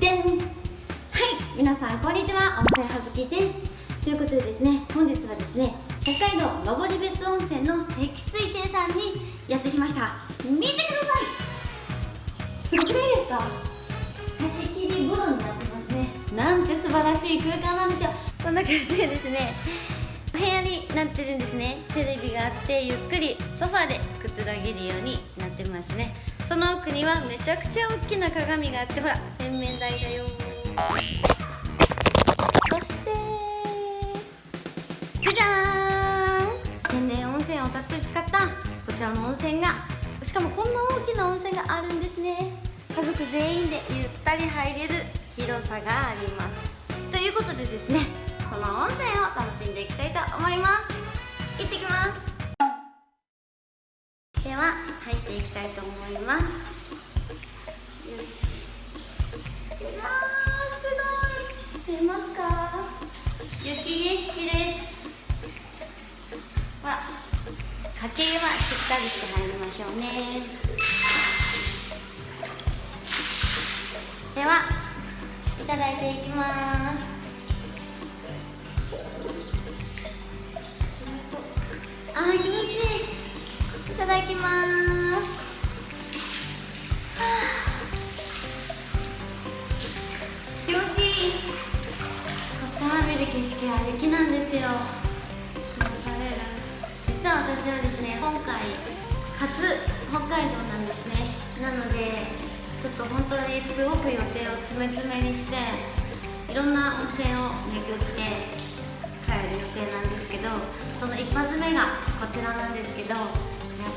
でんはい皆さんこんにちは。温泉はずきです。ということでですね本日はですね北海道登別温泉の積水亭さんにやってきました。見てください。すごくないですか？貸し切り風呂になってますね。なんて素晴らしい空間なんでしょう。こんな感じでですねお部屋になってるんですね。テレビがあってゆっくりソファーでくつろげるようになってますね。その奥にはめちゃくちゃ大きな鏡があってほら洗面台だよ。そしてじゃじゃーん。天然温泉をたっぷり使ったこちらの温泉が。しかもこんな大きな温泉があるんですね。家族全員でゆったり入れる広さがあります。ということでですねその温泉を楽しんでいきっていきたいと思いますよしうわーすごい見えますか雪景色ですほら家計はしっかりして入りましょうねではいただいていきますあー気持ちいいいただきます。見る景色は雪なんですよ。実は私はですね今回初北海道なんですね。なのでちょっと本当にすごく予定を詰め詰めにしていろんな温泉を巡って帰る予定なんですけどその一発目がこちらなんですけどやっ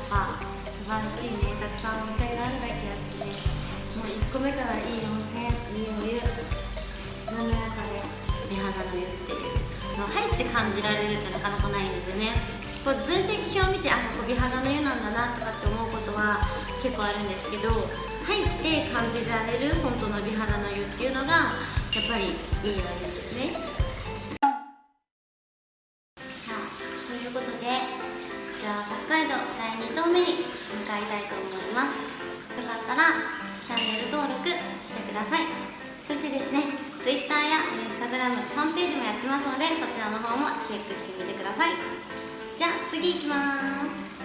ぱ素晴らしいねたくさん温泉があるだけあってねもう1個目から入って感じられるってなかなかないんですよね。こう分析表を見てあここ美肌の湯なんだなとかって思うことは結構あるんですけど入って感じられる本当の美肌の湯っていうのがやっぱりいいお湯ですね。さあということでじゃあ北海道第2棟目に向かいたいと思います。よかったらチャンネル登録してください。そしてですね Twitter やグラムホームページもやってますのでそちらの方もチェックしてみてください。じゃあ次行きます。